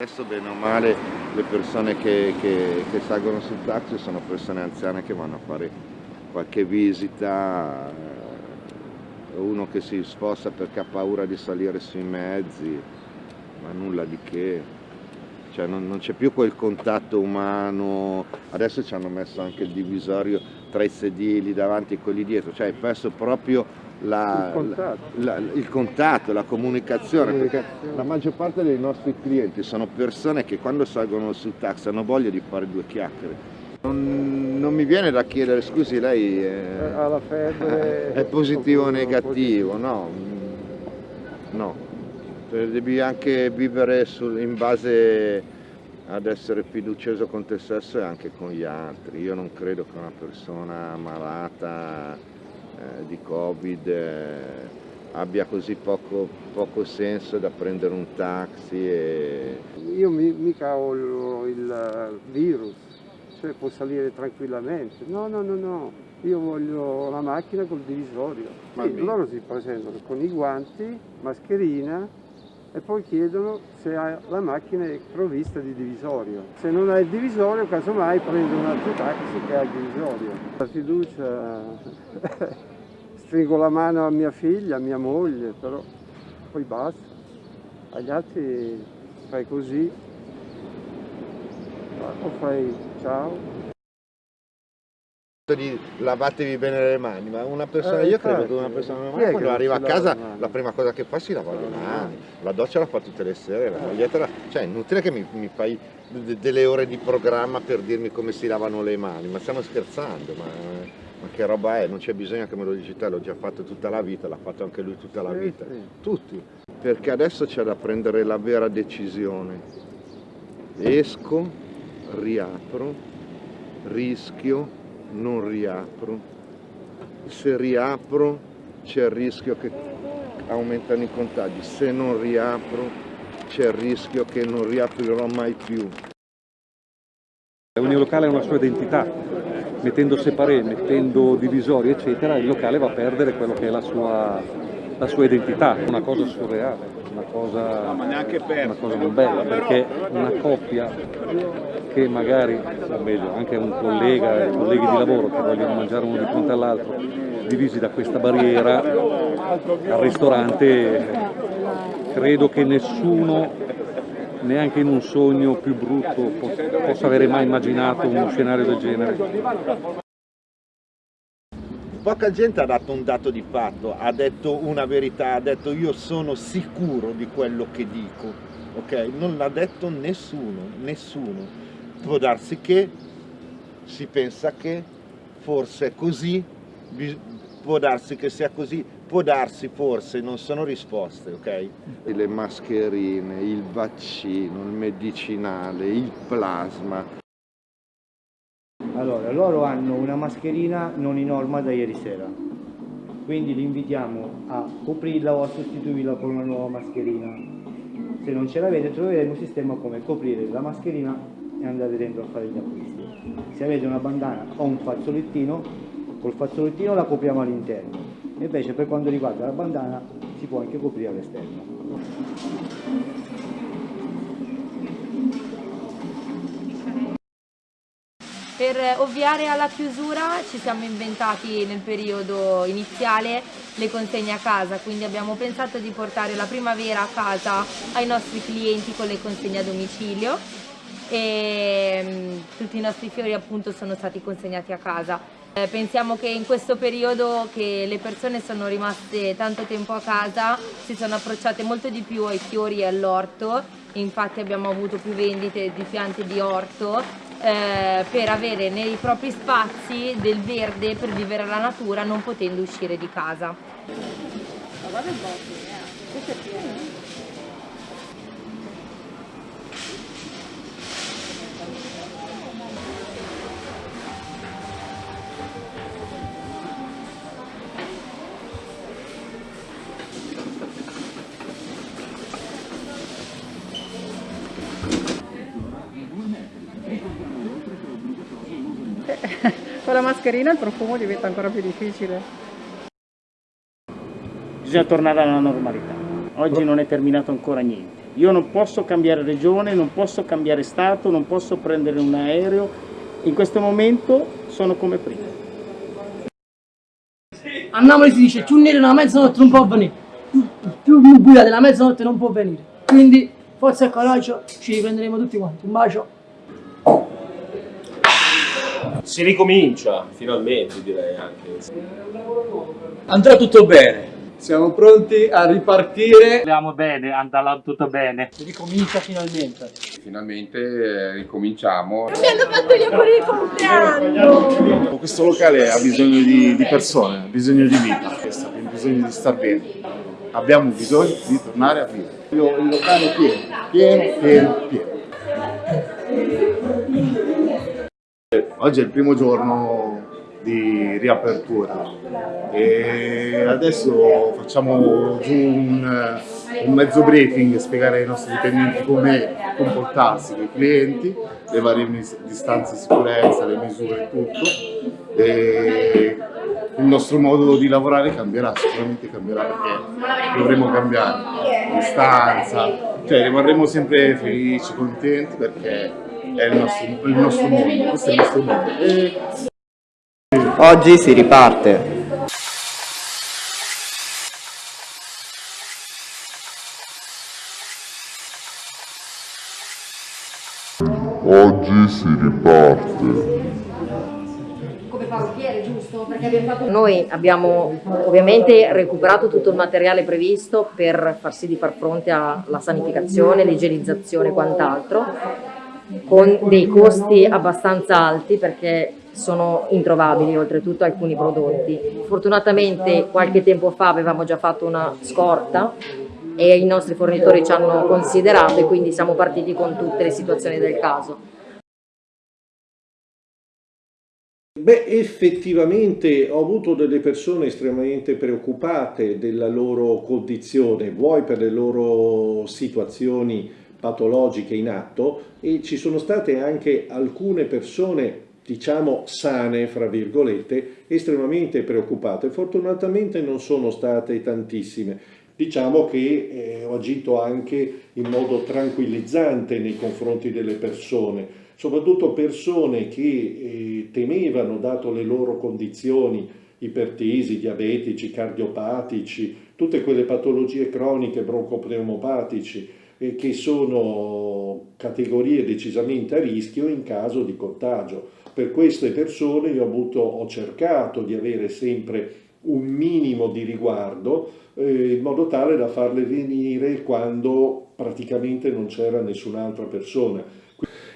Adesso bene o male le persone che, che, che, salgono sul taxi sono persone anziane che vanno a fare qualche visita, eh, uno che si sposta perché ha paura di salire sui mezzi, ma nulla di che, cioè non, non c'è più quel contatto umano, adesso ci hanno messo anche il divisorio tra i sedili davanti e quelli dietro, cioè hai perso proprio la, il, contatto. La, il, contatto. la comunicazione, perché la maggior parte dei nostri clienti sono persone che quando salgono sul taxi hanno voglia di fare due chiacchiere. Non, non mi viene da chiedere, scusi lei è, ha la febbre, è positivo o negativo, no, no, devi anche vivere sul, in base ad essere fiducioso con te stesso e anche con gli altri. Io non credo che una persona malata eh, di Covid eh, abbia così poco, poco, senso da prendere un taxi e... Io mi, mica ho il, il virus, cioè può salire tranquillamente. No, no, no, no, io voglio la macchina col divisorio. Sì, loro si presentano con i guanti, mascherina e poi chiedono se la macchina è provvista di divisorio. Se non ha il divisorio, casomai prendo un altro taxi che ha il divisorio. La fiducia stringo la mano a mia figlia, a mia moglie, però poi basta. Agli altri fai così, o fai ciao. Di lavatevi bene le mani, ma una persona, eh, io credo che una persona normale quando arriva a casa la prima cosa che fa si lava le mani, la doccia la fa tutte le sere, la maglietta, cioè è inutile che mi, mi fai delle ore di programma per dirmi come si lavano le mani, ma stiamo scherzando, ma ma che roba è? Non c'è bisogno che me lo dici te, l'ho già fatto tutta la vita, l'ha fatto anche lui tutta la vita, tutti. Perché adesso c'è da prendere la vera decisione. Esco, riapro, rischio, non riapro. Se riapro c'è il rischio che aumentano i contagi, se non riapro c'è il rischio che non riaprirò mai più. Ogni locale ha una sua identità, mettendo separé, mettendo divisori eccetera, il locale va a perdere quello che è la sua, la sua identità, una cosa surreale, una cosa, una cosa non bella, perché una coppia che magari, o meglio, anche un collega e colleghi di lavoro che vogliono mangiare uno di fronte all'altro, divisi da questa barriera, al ristorante credo che nessuno neanche in un sogno più brutto possa avere mai immaginato uno scenario del genere. Poca gente ha dato un dato di fatto, ha detto una verità, ha detto io sono sicuro di quello che dico, ok? Non l'ha detto nessuno, nessuno. Può darsi che si pensa che forse è così, può darsi che sia così, può darsi forse, non sono risposte, ok? Le mascherine, il vaccino, il medicinale, il plasma. Allora, loro hanno una mascherina non in norma da ieri sera, quindi li invitiamo a coprirla o a sostituirla con una nuova mascherina. Se non ce l'avete troveremo un sistema come coprire la mascherina e andare dentro a fare gli acquisti. Se avete una bandana o un fazzolettino, col fazzolettino la copriamo all'interno invece per quanto riguarda la bandana si può anche coprire all'esterno. Per ovviare alla chiusura ci siamo inventati nel periodo iniziale le consegne a casa, quindi abbiamo pensato di portare la primavera a casa ai nostri clienti con le consegne a domicilio e mm, tutti i nostri fiori appunto sono stati consegnati a casa. Eh, pensiamo che in questo periodo che le persone sono rimaste tanto tempo a casa si sono approcciate molto di più ai fiori e all'orto, infatti abbiamo avuto più vendite di piante di orto eh, per avere nei propri spazi del verde per vivere la natura non potendo uscire di casa. Ma guarda un po', eh. La mascherina il profumo diventa ancora più difficile. Bisogna tornare alla normalità. Oggi non è terminato ancora niente. Io non posso cambiare regione, non posso cambiare stato, non posso prendere un aereo. In questo momento sono come prima. A Napoli si dice nero nella mezzanotte non può venire, più buia della mezzanotte non può venire. Quindi forza e coraggio, ci riprenderemo tutti quanti. Un bacio. Si ricomincia, finalmente direi anche. Andrà tutto bene. Siamo pronti a ripartire. Speriamo bene, andrà tutto bene. Si ricomincia finalmente. Finalmente eh, ricominciamo. Mi hanno fatto gli auguri di compleanno! Questo locale ha bisogno di, di persone, ha bisogno di vita, ha bisogno di star bene. Abbiamo bisogno di tornare a vivere. Io, il locale è pieno, pieno, pieno, pieno. Oggi è il primo giorno di riapertura e adesso facciamo giù un, un mezzo briefing, spiegare ai nostri dipendenti come comportarsi con i clienti, le varie distanze di sicurezza, le misure e tutto. E il nostro modo di lavorare cambierà, sicuramente cambierà perché dovremo cambiare distanza, cioè rimarremo sempre felici, contenti perché è il nostro, il nostro mondo, questo è il nostro mondo. E... Oggi si riparte. Oggi si riparte. Come parrucchiere, giusto? Perché abbiamo fatto... Noi abbiamo ovviamente recuperato tutto il materiale previsto per far sì di far fronte alla sanificazione, l'igienizzazione e quant'altro, con dei costi abbastanza alti perché sono introvabili oltretutto alcuni prodotti. Fortunatamente qualche tempo fa avevamo già fatto una scorta e i nostri fornitori ci hanno considerato e quindi siamo partiti con tutte le situazioni del caso. Beh, effettivamente ho avuto delle persone estremamente preoccupate della loro condizione, vuoi per le loro situazioni patologiche in atto e ci sono state anche alcune persone diciamo sane, fra virgolette, estremamente preoccupate. Fortunatamente non sono state tantissime. Diciamo che eh, ho agito anche in modo tranquillizzante nei confronti delle persone, soprattutto persone che eh, temevano, dato le loro condizioni ipertesi, diabetici, cardiopatici, tutte quelle patologie croniche broncopneumopatici eh, che sono categorie decisamente a rischio in caso di contagio. Per queste persone io ho, avuto, ho cercato di avere sempre un minimo di riguardo eh, in modo tale da farle venire quando praticamente non c'era nessun'altra persona.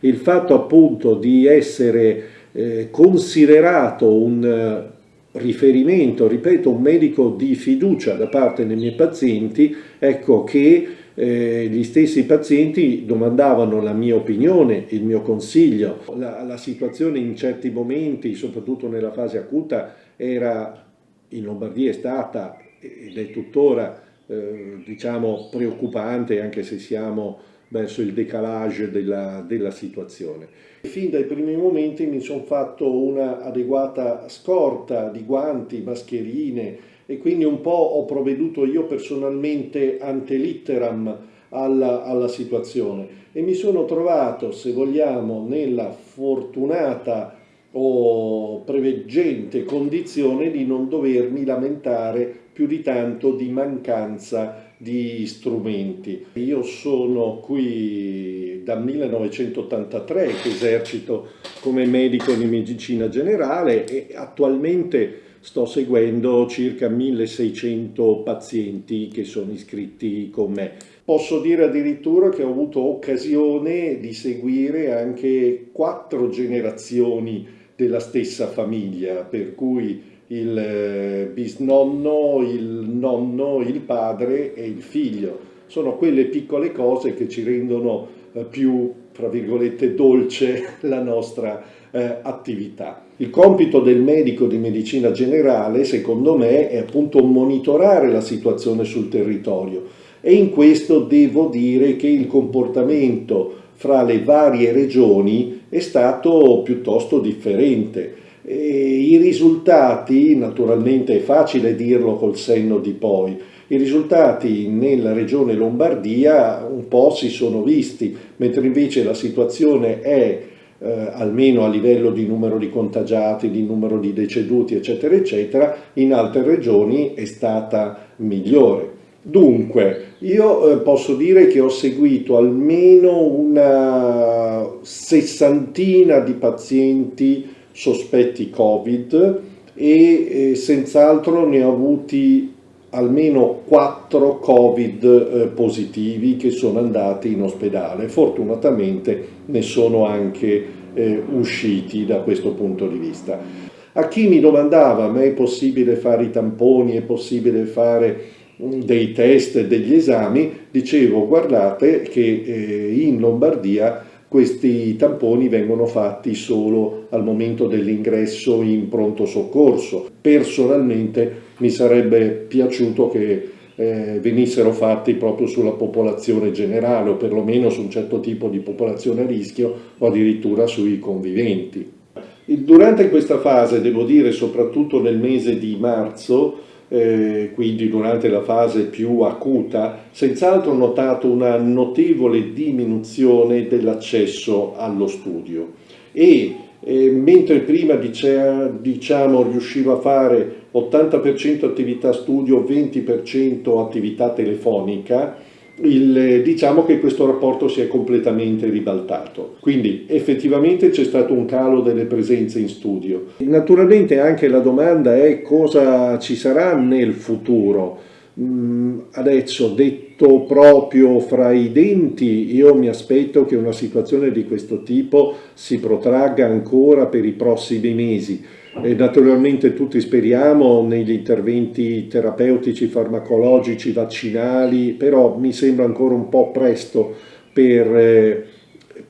Il fatto appunto di essere eh, considerato un riferimento, ripeto, un medico di fiducia da parte dei miei pazienti, ecco che eh, gli stessi pazienti domandavano la mia opinione, il mio consiglio. La, la situazione in certi momenti, soprattutto nella fase acuta, era in Lombardia è stata ed è tuttora eh, diciamo preoccupante anche se siamo verso il decalage della, della situazione. Fin dai primi momenti mi sono fatto una adeguata scorta di guanti, mascherine e quindi un po' ho provveduto io personalmente ante litteram alla, alla situazione e mi sono trovato, se vogliamo, nella fortunata o preveggente condizione di non dovermi lamentare più di tanto di mancanza di strumenti. Io sono qui dal 1983 che esercito come medico di medicina generale e attualmente sto seguendo circa 1600 pazienti che sono iscritti con me. Posso dire addirittura che ho avuto occasione di seguire anche quattro generazioni della stessa famiglia, per cui il eh, bisnonno, il nonno, il padre e il figlio. Sono quelle piccole cose che ci rendono eh, più, tra virgolette, dolce la nostra eh, attività. Il compito del medico di medicina generale, secondo me, è appunto monitorare la situazione sul territorio e in questo devo dire che il comportamento fra le varie regioni è stato piuttosto differente. E I risultati, naturalmente è facile dirlo col senno di poi, I risultati nella regione Lombardia un po' si sono visti, mentre invece la situazione è eh, almeno a livello di numero di contagiati, di numero di deceduti, eccetera, eccetera, in altre regioni è stata migliore. Dunque, io eh, posso dire che ho seguito almeno una sessantina di pazienti sospetti Covid e eh, senz'altro ne ho avuti almeno 4 Covid eh, positivi che sono andati in ospedale. Fortunatamente ne sono anche eh, usciti da questo punto di vista. A chi mi domandava, ma è possibile fare i tamponi, è possibile fare mm, dei test, degli esami, dicevo guardate che in Lombardia questi tamponi vengono fatti solo al momento dell'ingresso in pronto soccorso. Personalmente mi sarebbe piaciuto che eh, venissero fatti proprio sulla popolazione generale o perlomeno su un certo tipo di popolazione a rischio o addirittura sui conviventi. Durante questa fase, devo dire soprattutto nel mese di marzo, eh, quindi durante la fase più acuta, senz'altro ho notato una notevole diminuzione dell'accesso allo studio. E eh, mentre prima diciamo riuscivo a fare 80% attività studio, 20% attività telefonica, il, diciamo che questo rapporto si è completamente ribaltato. Quindi effettivamente c'è stato un calo delle presenze in studio. Naturalmente anche la domanda è cosa ci sarà nel futuro. Mm, adesso detto proprio fra i denti, io mi aspetto che una situazione di questo tipo si protragga ancora per i prossimi mesi e naturalmente tutti speriamo negli interventi terapeutici, farmacologici, vaccinali, però mi sembra ancora un po' presto per eh,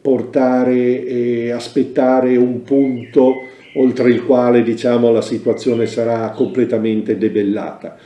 portare e aspettare un punto oltre il quale diciamo, la situazione sarà completamente debellata.